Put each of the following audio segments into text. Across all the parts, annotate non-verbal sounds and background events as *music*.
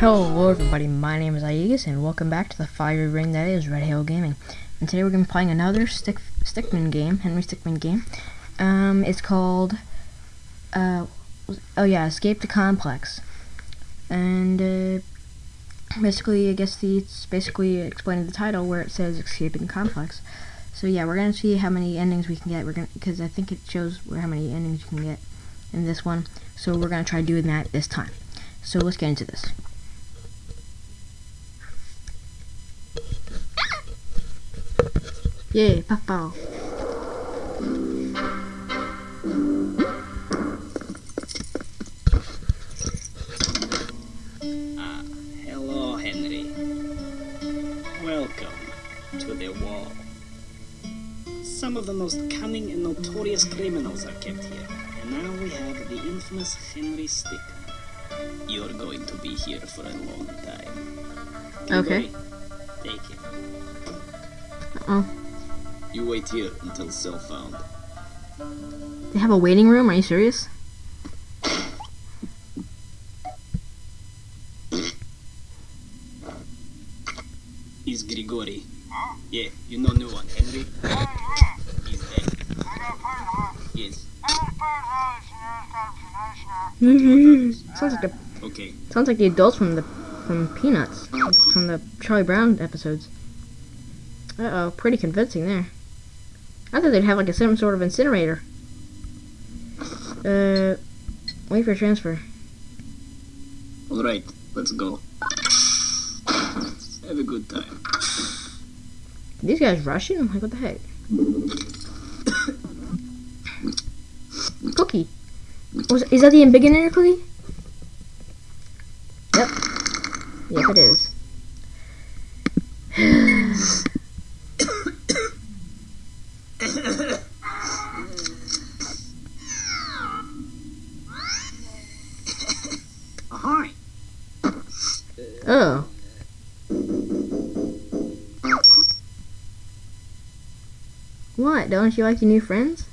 Hello everybody, my name is Aegis and welcome back to the fiery ring that is Red Hail Gaming. And today we're going to be playing another Stick Stickmin game, Henry Stickmin game. Um, it's called, uh, oh yeah, Escape the Complex. And, uh, basically, I guess the, it's basically explaining the title where it says Escaping Complex. So yeah, we're going to see how many endings we can get, we're gonna, because I think it shows where how many endings you can get in this one. So we're going to try doing that this time. So let's get into this. Yay, Papa. Ah, hello, Henry. Welcome to the wall. Some of the most cunning and notorious criminals are kept here, and now we have the infamous Henry Stick. You're going to be here for a long time. Okay. Take it. Oh, You wait here until cell found. they have a waiting room? Are you serious? He's Grigori. Yeah, you know new one, Henry. He's dead. Yes. sounds like the Okay. sounds like the adults from the from Peanuts from the Charlie Brown episodes. Uh oh, pretty convincing there. I thought they'd have like a some sort of incinerator. Uh, wait for transfer. All right. Let's go. Have a good time. These guys Russian? Like what the heck? Cookie. Was is that the embiggener cookie? Yep. Yep, it is. What? Don't you like your new friends?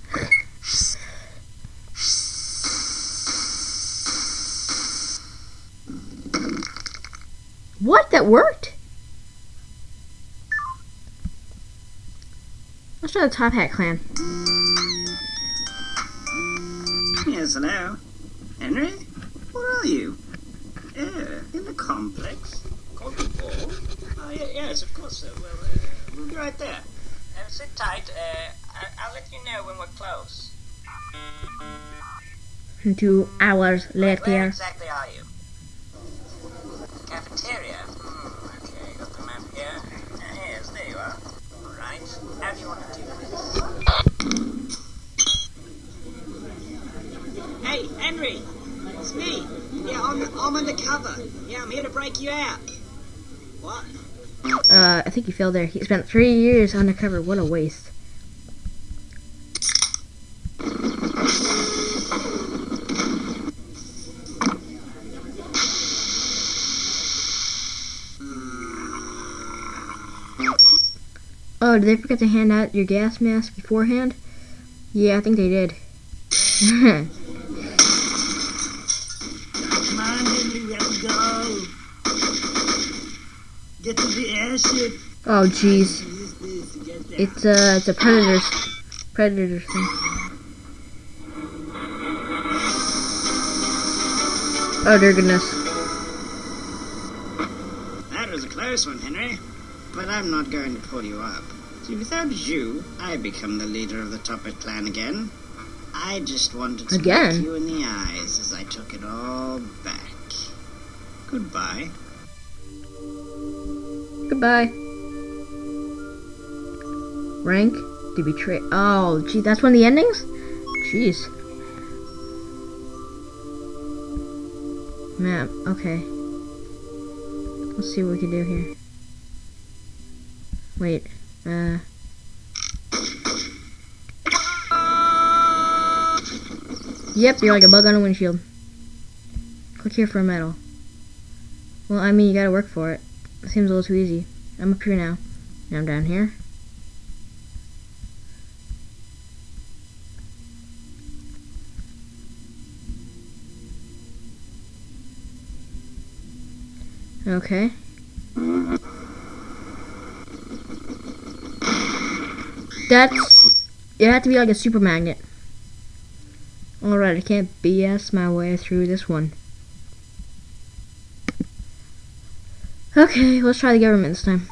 What? That worked? Let's try the Toppat Clan. Yes, hello. Henry? Where are you? Yeah, in the complex. Called the ball? Oh, yeah, yes, of course. Uh, well, uh, we'll be right there. Uh, sit tight. Uh, I- I'll let you know when we're close. Two hours later. Where exactly are you? Cafeteria. Hmm, okay, got the map here. Uh, yes, there you are. All right. How do you want to do this? Hey, Henry! It's me! Yeah, I'm, I'm undercover. Yeah, I'm here to break you out. What? Uh, I think he fell there. He spent three years undercover. What a waste. Oh, did they forget to hand out your gas mask beforehand? Yeah, I think they did. Come on, Henry, we have to go. Get to the airship. oh, jeez. Use this to get there. It's uh, it's a predator's predator's thing. Oh dear goodness. That was a close one, Henry. But I'm not going to pull you up. See, without you, I become the leader of the Toppat clan again. I just wanted to Again? look you in the eyes as I took it all back. Goodbye. Goodbye. Rank to betray. Oh, gee, that's one of the endings. Jeez. Map. Okay. Let's see what we can do here. Wait. Uh. Yep, you're like a bug on a windshield. Click here for a medal. Well, I mean, you gotta work for it. It seems a little too easy. I'm up here now. Now I'm down here. Okay. That's... It had to be like a super magnet. Alright, I can't BS my way through this one. Okay, let's try the government this time.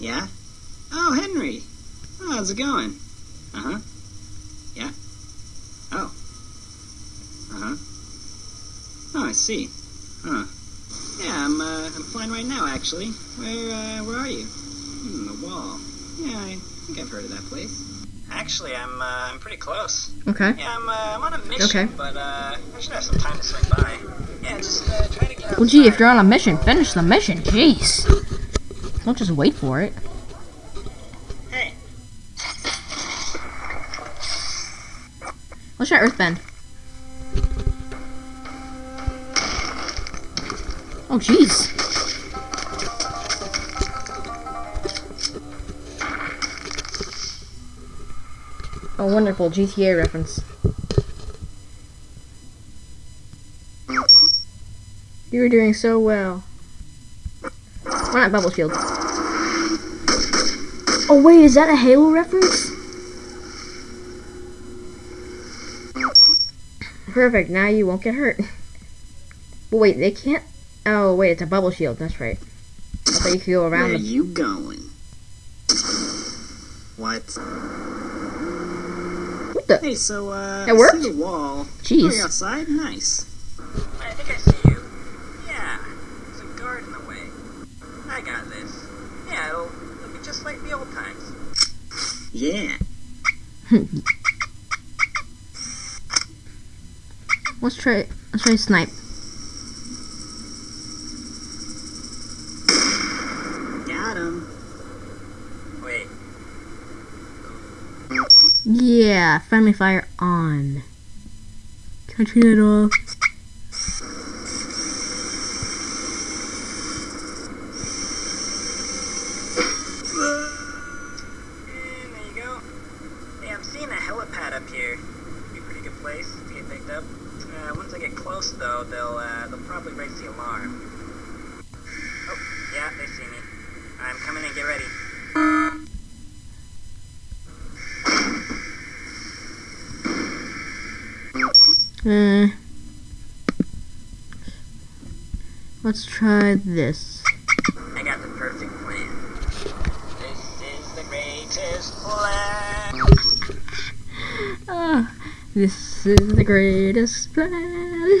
Yeah? Oh, Henry. Oh, how's it going? Uh-huh. Yeah? Oh. Uh-huh. Oh, I see. Huh. Yeah, I'm, uh, I'm flying right now, actually. Where, uh, where are you? Hmm, the wall. Yeah, I think I've heard of that place. Actually, I'm, uh, I'm pretty close. Okay. Yeah, I'm, uh, I'm on a mission, Okay. but, uh, I should have some time to swing by. Yeah, just, uh, try to get Well, gee, if you're on a mission, finish the mission. Jeez. Don't just wait for it. Hey, Let's try Earthbend. Oh, jeez. Oh, wonderful GTA reference. You were doing so well. Why not Bubble Shield? Oh wait, is that a Halo reference? Perfect, now you won't get hurt. *laughs* But wait, they can't... Oh, wait, it's a bubble shield, that's right. I thought you could go where around are the... you going? What? What the... Hey, so, uh, It I worked? see the wall. Jeez. Oh, you're outside? Nice. I think I see you. Yeah, there's a guard in the way. I got this. Yeah, it'll, it'll be just like the old times. Yeah. *laughs* Let's try... Let's try snipe. Got him. Wait. Friendly fire on. Can I turn it off? And there you go. Hey, I'm seeing a helipad up here. Be a pretty good place to get picked up. Uh, once I get close, though, they'll uh, they'll probably raise the alarm. Oh, yeah, they see me. I'm coming in. Get ready. Uh, let's try this. I got the perfect plan. This is the greatest plan. Ah, this is the greatest plan.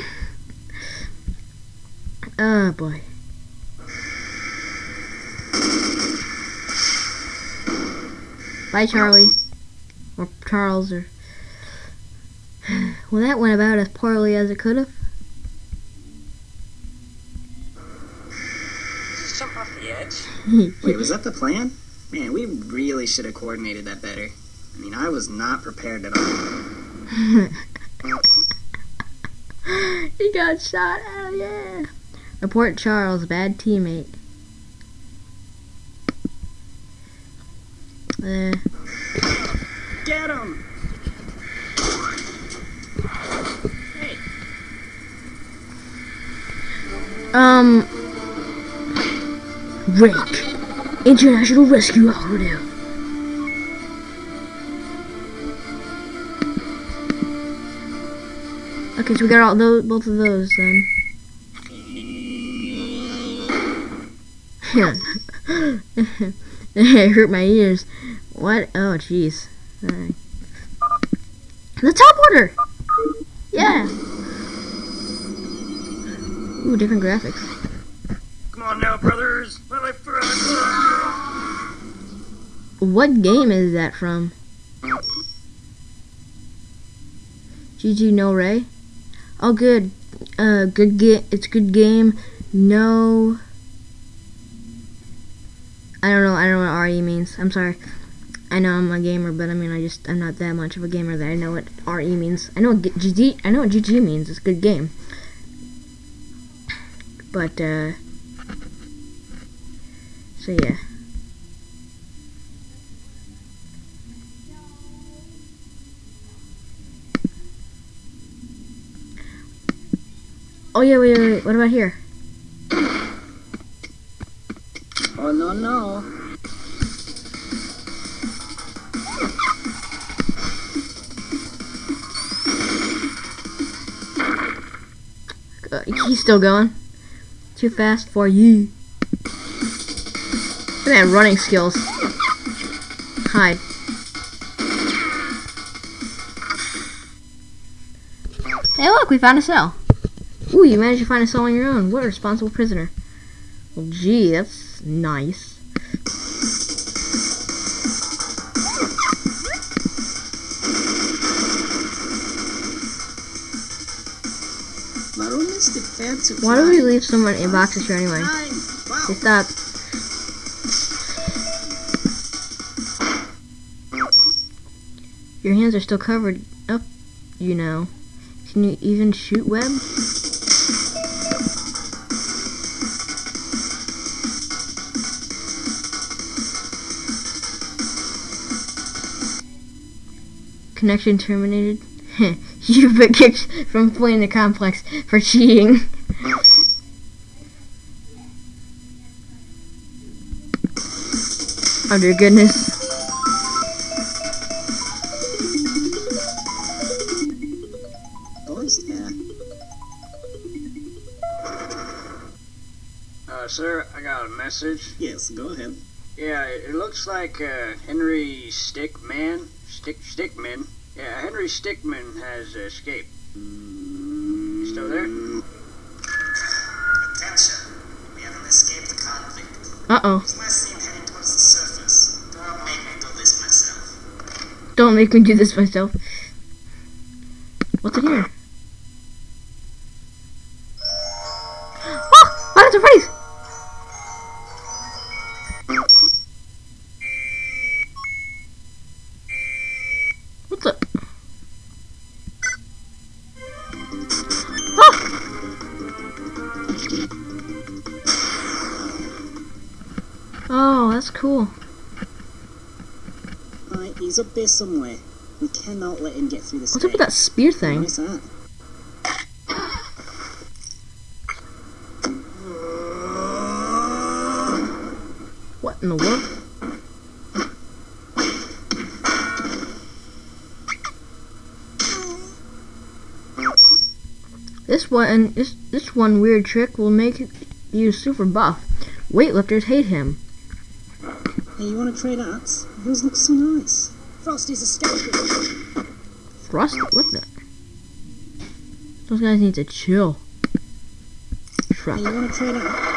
Oh boy. Bye, Charlie. Or Charles, or. *sighs* Well, that went about as poorly as it could have. *laughs* Wait, was that the plan? Man, we really should have coordinated that better. I mean, I was not prepared at all. *laughs* he got shot. Oh yeah. Report Charles, bad teammate. Uh, Get him! Hey, um, Rick, International Rescue Operative. Okay, so we got all those, both of those then. Yeah. *laughs* It hurt my ears. What? Oh, jeez. The teleporter! Yeah! Ooh, different graphics. come on now, brothers. My friend. What game is that from? GG No Ray? Oh, good. Uh, good game. It's good game. No. I don't know. I don't know what RE means. I'm sorry. I know I'm a gamer, but I mean, I just I'm not that much of a gamer that I know what RE means. I know what GG. I know what GG means. It's good game. But uh. So yeah. Oh yeah, wait, wait, wait. What about here? Oh, no, no. Uh, he's still going. Too fast for you. Look at that running skills. Hide. Hey look, we found a cell. Ooh, you managed to find a cell on your own. What a responsible prisoner. Well, gee, that's nice. Warum ist die Pferd zu Why do we leave someone in boxes here anyway? Wow. Your hands are still covered up, you know. Can you even shoot web? Connection terminated. *laughs* You've been kicked from playing the complex for cheating. Oh dear goodness. Yes, go ahead. Yeah, it it looks like uh, Henry Stickmin, Stick Stickmin. Yeah, Henry Stickmin has escaped. You still there? Attention! We have an escaped convict. Uh oh. He's last seen heading towards the surface. Don't make me do this myself. Don't make me do this myself. What's in here? There somewhere. We cannot let him get through this What's up with that spear thing? What is that? What in the world? This one, this this one weird trick will make you super buff. Weightlifters hate him. Hey, you want to trade arts? Yours looks so nice. Frosty's escaping. Thrust? What the? Those guys need to chill. Hey, Shrek. you want to trade arts?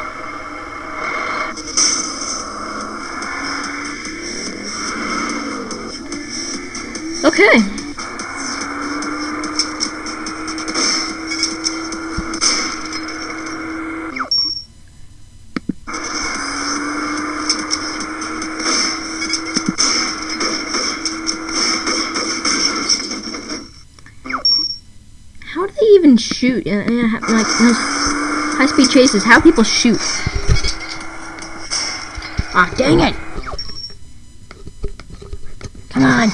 Okay. How do they even shoot? in- in Like high-speed chases, how people shoot? Ah, dang it! Come on.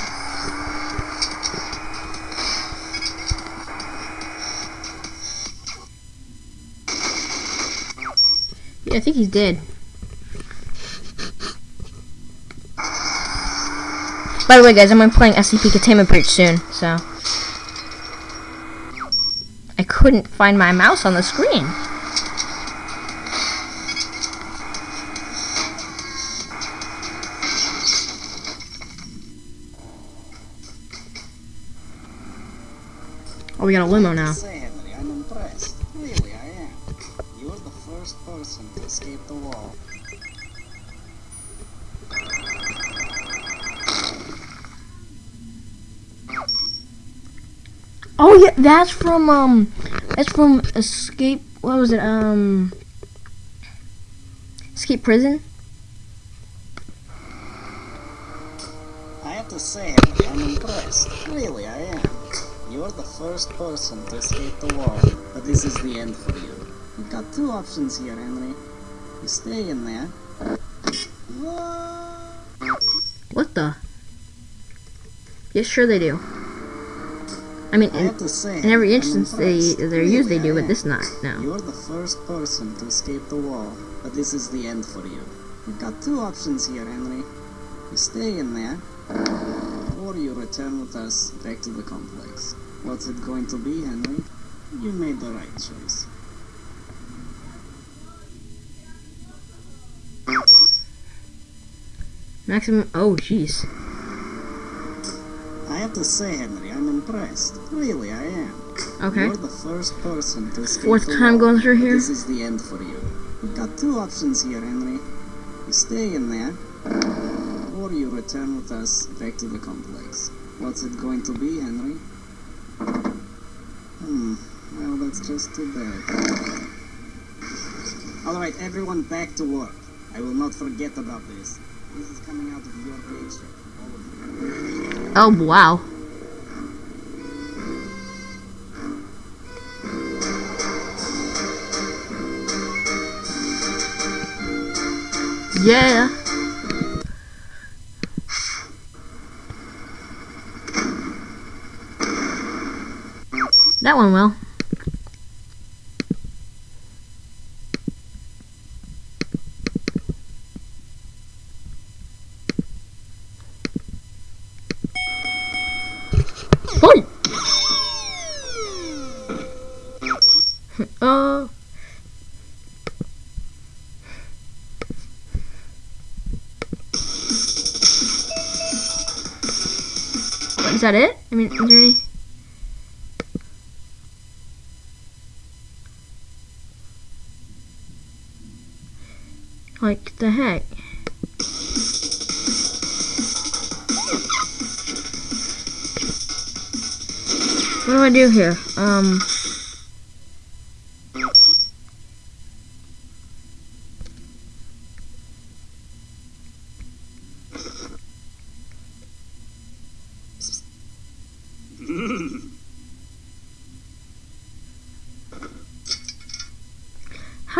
Yeah, I think he's dead. By the way, guys, I'm gonna be playing SCP Containment Breach soon, so. I couldn't find my mouse on the screen. Oh, we got a limo now. Say, I'm impressed. Really, I am. You're the first person to escape the wall. Oh yeah, that's from um, that's from Escape. What was it? Um, Escape Prison. I have to say, I'm impressed. Really, I am. You're the first person to escape the wall, but this is the end for you. You've got two options here, Henry. You stay in there. What the? Yeah, sure they do. I mean, in, say, in every I'm instance they they're used they Really, do, but this not. No. You're the first person to escape the wall, but this is the end for you. You've got two options here, Henry. You stay in there, or you return with us back to the complex. What's it going to be, Henry? You made the right choice. Maximum. Oh, jeez. I have to say, Henry, I'm impressed. Really, I am. Okay. You're the first person to escape Fourth time going through here? This is the end for you. You've got two options here, Henry. You stay in there, or you return with us back to the complex. What's it going to be, Henry? Hmm. Well, that's just too bad. All right, everyone, back to work. I will not forget about this. This is coming out of your paycheck. All of you. Oh, wow. Yeah. That one well. Is that it? I mean, is there any? Like the heck? What do I do here? Um.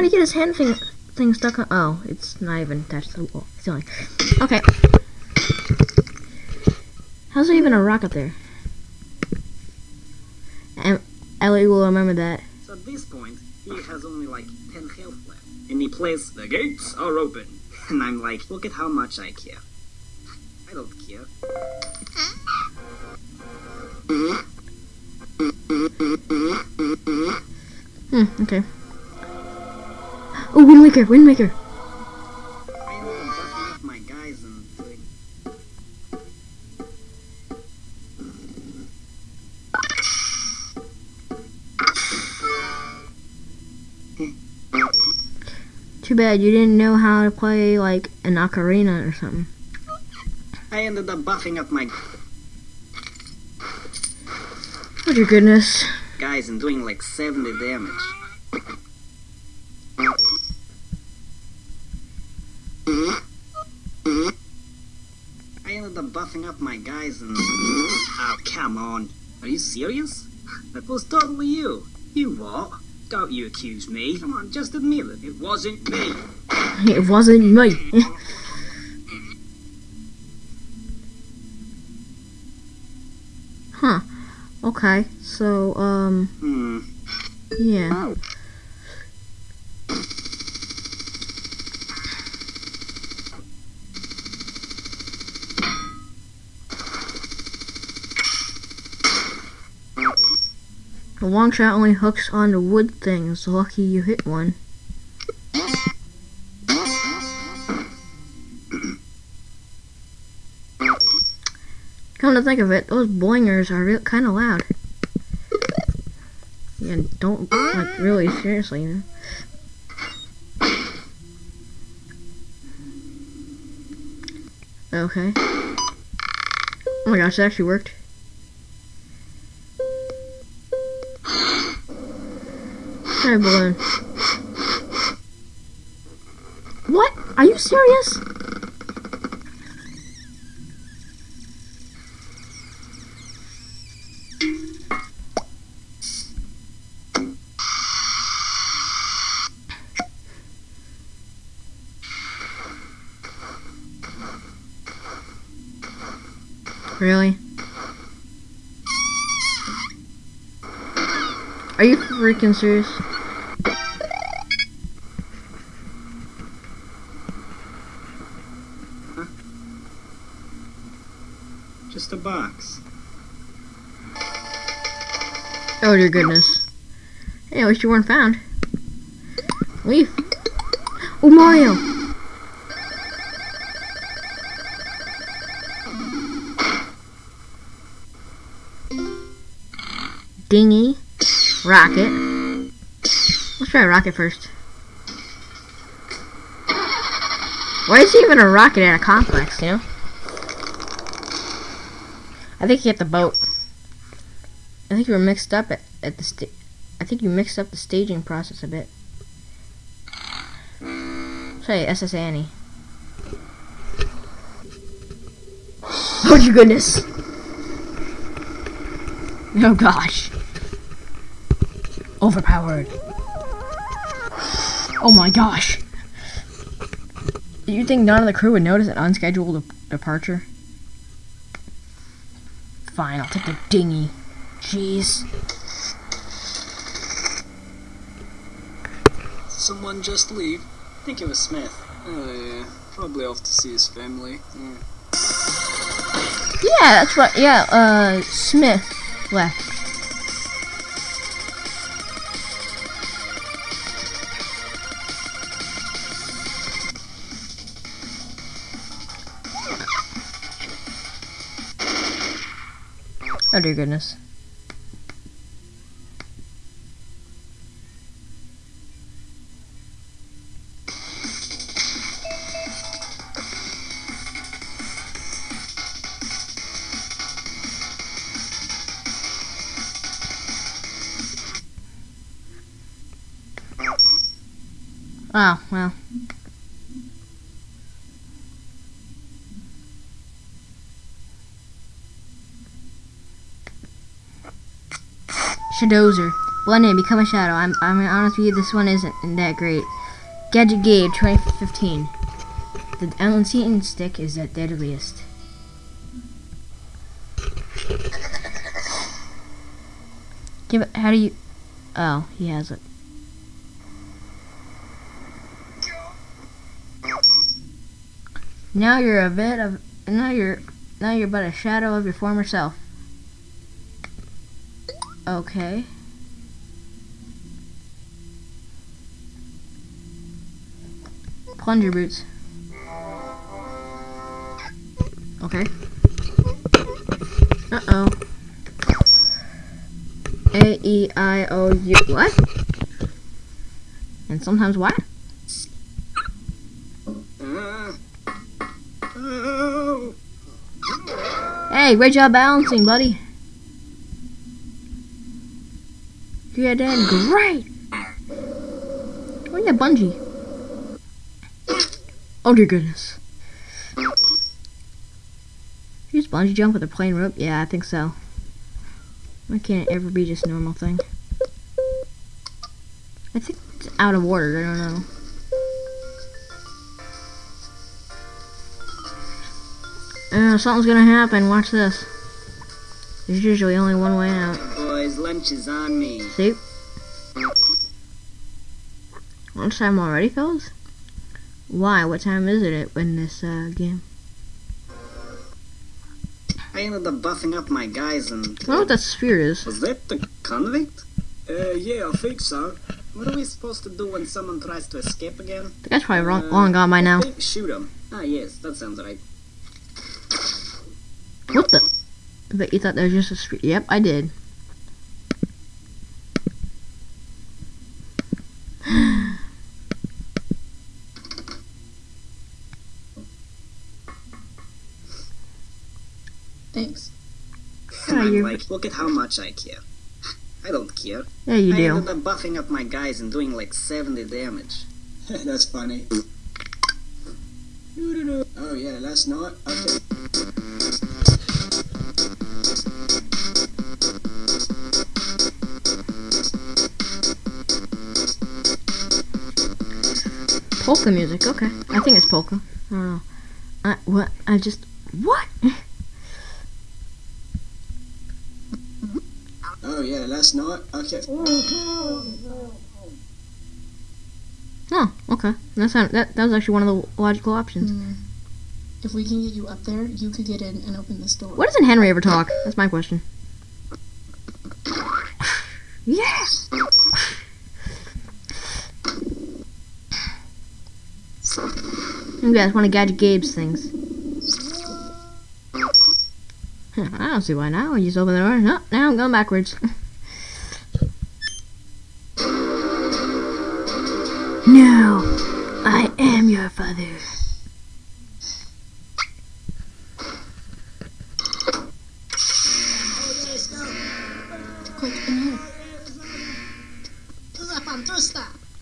Do you get his hand thing, thing stuck on? Oh, it's not even attached to the only. Okay. How's there even a rock up there? And Ellie will remember that. So at this point, he has only like 10 health left. And he plays, The gates are open. *laughs* And I'm like, look at how much I care. I don't care. Hmm, okay. Oh, Wind Waker, Wind Waker. I ended up buffing up my guys and doing. Too bad you didn't know how to play like an ocarina or something. I ended up buffing up my Oh your goodness. guys and doing like 70 damage. I up my guys and. Oh, come on. Are you serious? That was totally you. You what? Don't you accuse me. Come on, just admit it. It wasn't me. *laughs* It wasn't me. *laughs* huh. Okay. So, um, Hmm. yeah. The long shot only hooks onto wood things. Lucky you hit one. Come to think of it, those boingers are real kind of loud. Yeah, don't like really seriously. You know? Okay. Oh my gosh, it actually worked. Balloon. What? Are you serious? Really? Are you freaking serious? Just a box. Oh dear goodness. Hey, at least you weren't found. Leave. Oh, Mario! Dingy. Rocket. Let's try a rocket first. Why is he even a rocket at a complex, you know? I think he hit the boat. I think you were mixed up at, at the sta- I think you mixed up the staging process a bit. Say SS Annie. *sighs* Oh your goodness. Oh gosh. Overpowered. *sighs* Oh my gosh. Do you think none of the crew would notice an unscheduled de- departure? Fine, I'll take the dinghy. Jeez. Someone just leave. I think it was Smith. Oh yeah, probably off to see his family. Yeah. Yeah, that's right. Yeah, uh, Smith left. Oh dear goodness. Shadozer. Blend in, become a shadow. I'm, I'm honest with you, this one isn't that great. Gadget Gabe, 2015. The Alan Seaton stick is at deadliest. Give it, how do you, oh, he has it. Now you're a bit of, now you're, now you're but a shadow of your former self. Okay. Plunger boots. Okay. Uh oh. A E I O U. What? And sometimes what? Hey, great job balancing, buddy. You did great. Oh yeah, bungee. Oh dear goodness. Use bungee jump with a plain rope? Yeah, I think so. Why can't it ever be just normal thing? I think it's out of order. I don't know. Uh, something's gonna happen. Watch this. There's usually only one way out. Boys, lunch is on me. See? Lunchtime already, fellas? Why? What time is it in this uh, game? I ended up buffing up my guys and. I know what that sphere is. Was that the convict? Uh, yeah, I think so. What are we supposed to do when someone tries to escape again? The guy's probably wrong, Uh, long gone by now. Shoot him. Ah, yes, that sounds right. What the? I bet you thought there was just a sphere. Yep, I did. Like, look at how much I care. I don't care. Yeah, you I do. ended up buffing up my guys and doing like 70 damage. *laughs* That's funny. Oh yeah, last night. Okay. Polka music. Okay, I think it's polka. I don't know. I what? I just what? *laughs* Oh last night. Okay. Oh, okay. That's not, that. That was actually one of the logical options. Hmm. if we can get you up there, you could get in and open this door. Why doesn't Henry ever talk? That's my question. Yes. You guys want to Gadget Gabe's things? I don't see why now. You just open the door. No, now I'm going backwards. *laughs* your father. Quick, in here.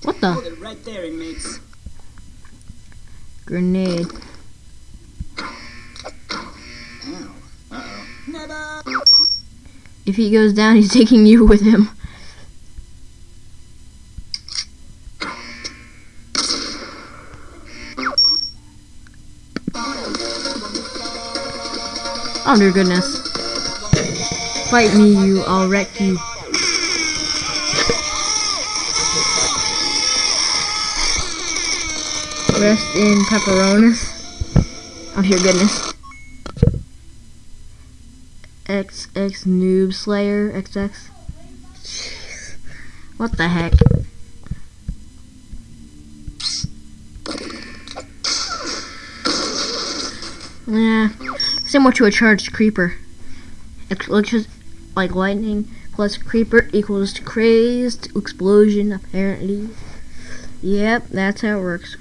What the? Hold it right there, inmates. Grenade. Ow. Uh-oh. If he goes down, he's *laughs* taking you with him. Oh dear goodness. Fight me, you, I'll wreck you. Rest in pepperonis. Oh dear goodness. XX Noob Slayer XX. Jeez. What the heck? Yeah, similar to a charged creeper. It looks just like lightning plus creeper equals crazed explosion, apparently. Yep, that's how it works.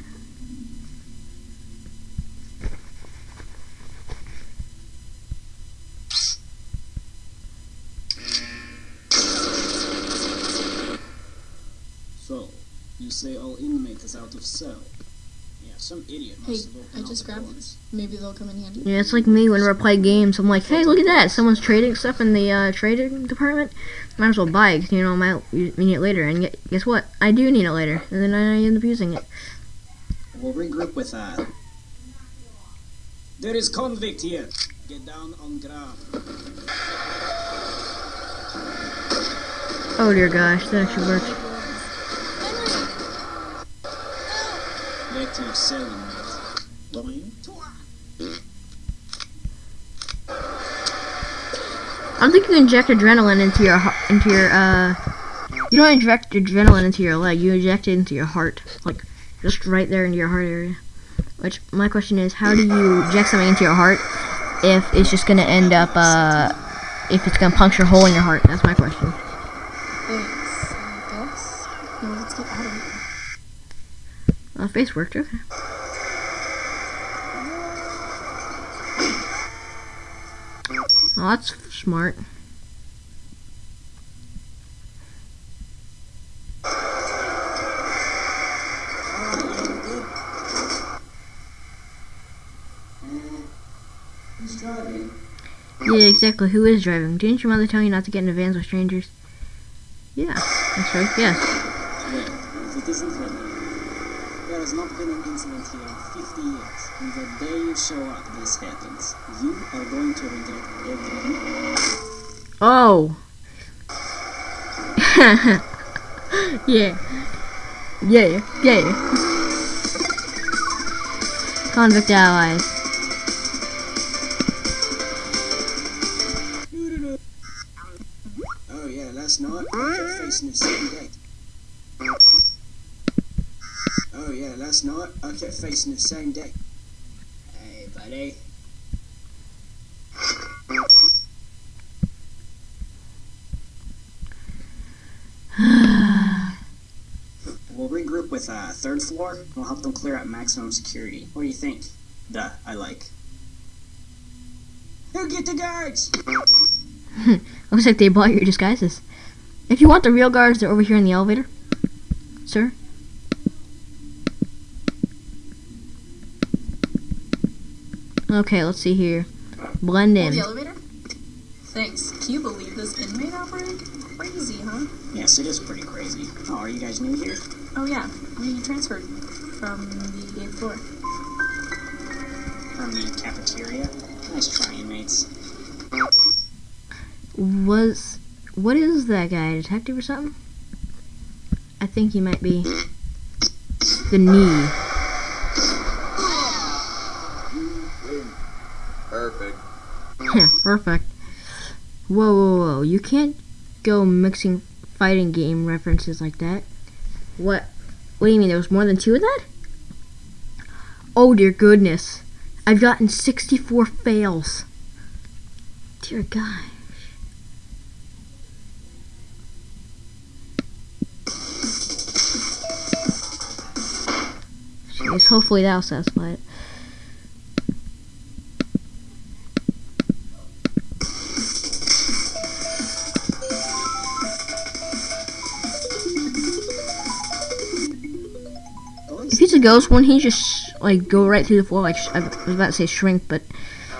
Some idiot Hey, have opened I just grabbed doors. this. Maybe they'll come in handy. Yeah, it's like me whenever I play games. I'm like, hey, look at that! Someone's trading stuff in the uh, trading department. Might as well buy it, 'cause, you know, I might u- need it later. And guess what? I do need it later, and then I end up using it. We'll regroup with that. There is convict here. Get down on ground. Oh dear gosh, that actually worked. Back to your cell, inmates. Boing. I don't think you inject adrenaline into your into your uh. You don't inject adrenaline into your leg. You inject it into your heart, like just right there into your heart area. Which my question is, how do you inject something into your heart if it's just gonna end up uh, if it's gonna puncture a hole in your heart? That's my question. Thanks, I guess. Now let's get out of here. Uh, face worked. Okay. Oh, that's smart. Yeah, exactly. Who is driving? Didn't your mother tell you not to get in vans with strangers? Yeah, that's right. Yes. Wait, if it isn't Henry. There has not been an incident here in 50 years. And the day you show up, this happens. You are going to regret everything. Oh. *laughs* yeah. Yeah. Yeah. Convict allies. Same gate. Hey, buddy. *sighs* We'll regroup with uh, third floor. We'll help them clear out maximum security. What do you think? Duh, I like. Who get the guards? *laughs* Looks like they bought your disguises. If you want the real guards, they're over here in the elevator. Sir? Okay, let's see here. Blend Oh, in. the elevator? Thanks. Can you believe this inmate outbreak? Crazy, huh? Yes, it is pretty crazy. Oh, are you guys new here? Oh yeah, we transferred from the eighth floor. From the cafeteria? Nice try, inmates. Was what is that guy? A detective or something? I think he might be. The knee. You win. Perfect. Perfect. Whoa, whoa, whoa. You can't go mixing fighting game references like that. What? What do you mean? There was more than two of that? Oh, dear goodness. I've gotten 64 fails. Dear God. Hopefully that'll satisfy it. If he's a ghost, wouldn't he just like go right through the floor? Like sh- I was about to say shrink, but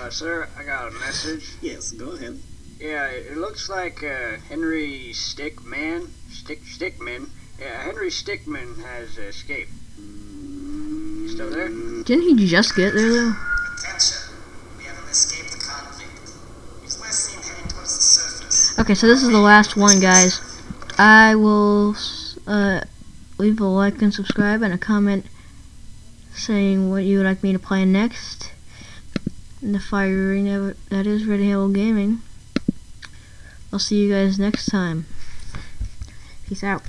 Uh, sir, I got a message. Yes, go ahead. Yeah, it looks like uh, Henry Stickmin, Stick Stickmin. Yeah, Henry Stickmin has escaped. You still there? didn't he just get there though? Attention. We have an escaped convict. He's last seen heading towards the surface. Okay, so this is the last one, guys. I will uh, leave a like and subscribe and a comment saying what you would like me to play next. In the fire that, that is Red Halo Gaming. I'll see you guys next time. Peace out.